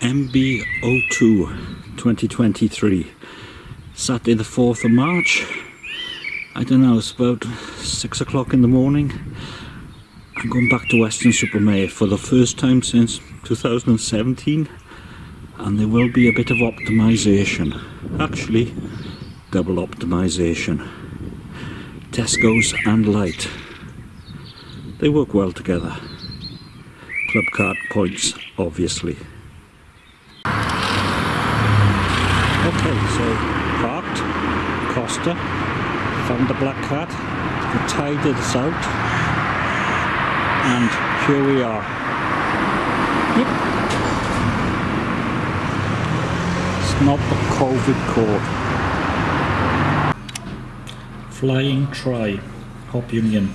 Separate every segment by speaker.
Speaker 1: MB02 2023 Saturday the 4th of March. I don't know it's about 6 o'clock in the morning. I'm going back to Weston-super-Mare for the first time since 2017 and there will be a bit of optimization. Actually double optimization. Tesco's and Light. They work well together. Club card points obviously Okay, so parked, Costa, found the black cat, we tied this out, and here we are. Yep. It's not the COVID code. Flying Try, Hop Union.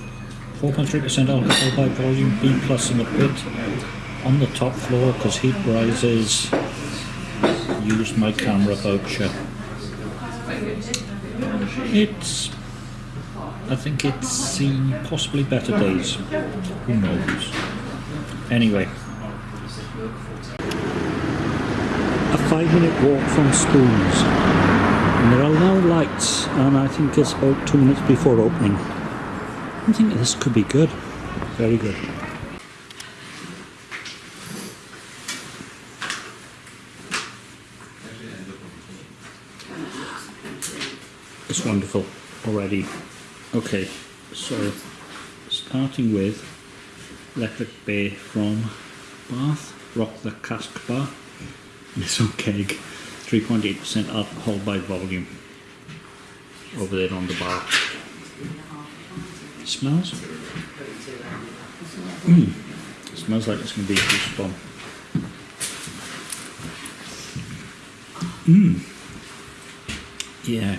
Speaker 1: 4.3% alcohol by volume, B plus in the pit, on the top floor because heat rises use my camera voucher. It's, I think it's seen possibly better days. Who knows? Anyway, a five minute walk from Spoons. And there are now lights, and I think it's about two minutes before opening. I think this could be good. Very good. It's wonderful already. Okay, so starting with Electric Bay from Bath, Rock the Cask Bar, this on keg, 3.8% alcohol by volume, over there on the bar. It smells? Mm. It smells like it's going to be a juice bomb. Mmm. Yeah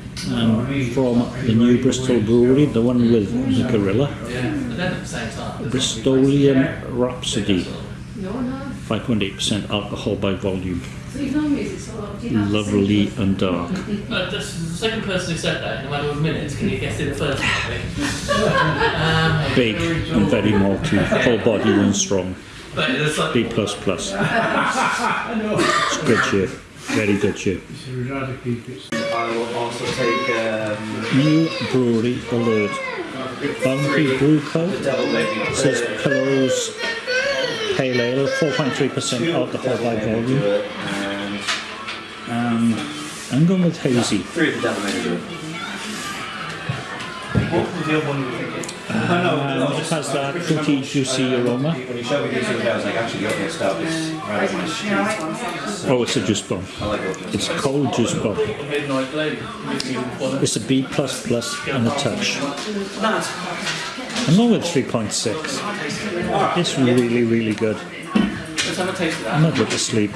Speaker 1: um, from the new Bristol brewery, the one with the gorilla. Bristolian Rhapsody. 5.8% alcohol by volume. Lovely and dark.
Speaker 2: Uh, that's the second person who said that, no matter what minutes, can you guess it first? um,
Speaker 1: Big and very malty, full body and strong.
Speaker 2: but it's like,
Speaker 1: B++. plus plus. It's good shit. Very good shit.
Speaker 3: I will also take um,
Speaker 1: New brewery alert. Boundary Brew Co.
Speaker 3: double baby.
Speaker 1: says Pillows Pale Ale, 4.3% alcohol by volume.
Speaker 3: And
Speaker 1: And I'm going with hazy.
Speaker 3: three of the double baby. What was the other one you were thinking?
Speaker 1: Um, it has that fruity, juicy aroma.
Speaker 3: When you showed me this the other day, I was like, actually, the stuff is right up my street.
Speaker 1: Oh, it's a juice bomb.
Speaker 3: I like
Speaker 1: It's cold juice bomb. It's a B++ and a touch. I'm going with 3.6. It's really, really good.
Speaker 2: Let's have a taste of
Speaker 1: I'm not going to sleep.